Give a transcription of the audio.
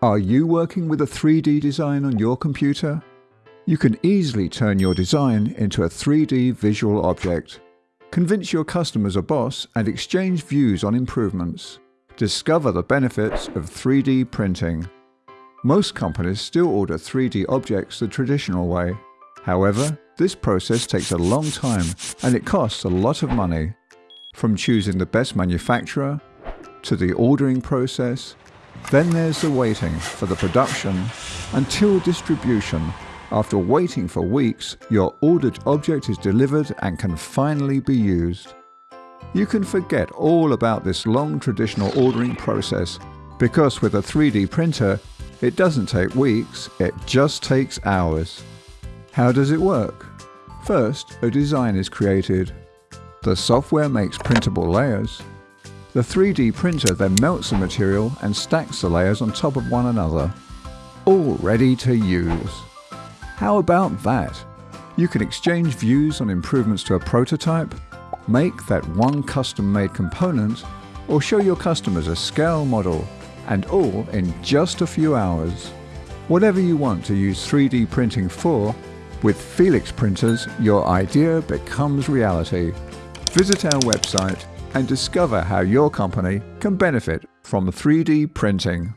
Are you working with a 3D design on your computer? You can easily turn your design into a 3D visual object. Convince your customers a boss and exchange views on improvements. Discover the benefits of 3D printing. Most companies still order 3D objects the traditional way. However, this process takes a long time and it costs a lot of money. From choosing the best manufacturer, to the ordering process, then there's the waiting for the production, until distribution after waiting for weeks, your ordered object is delivered and can finally be used. You can forget all about this long traditional ordering process because with a 3D printer, it doesn't take weeks, it just takes hours. How does it work? First, a design is created. The software makes printable layers. The 3D printer then melts the material and stacks the layers on top of one another. All ready to use. How about that? You can exchange views on improvements to a prototype, make that one custom-made component, or show your customers a scale model, and all in just a few hours. Whatever you want to use 3D printing for, with Felix printers, your idea becomes reality. Visit our website and discover how your company can benefit from 3D printing.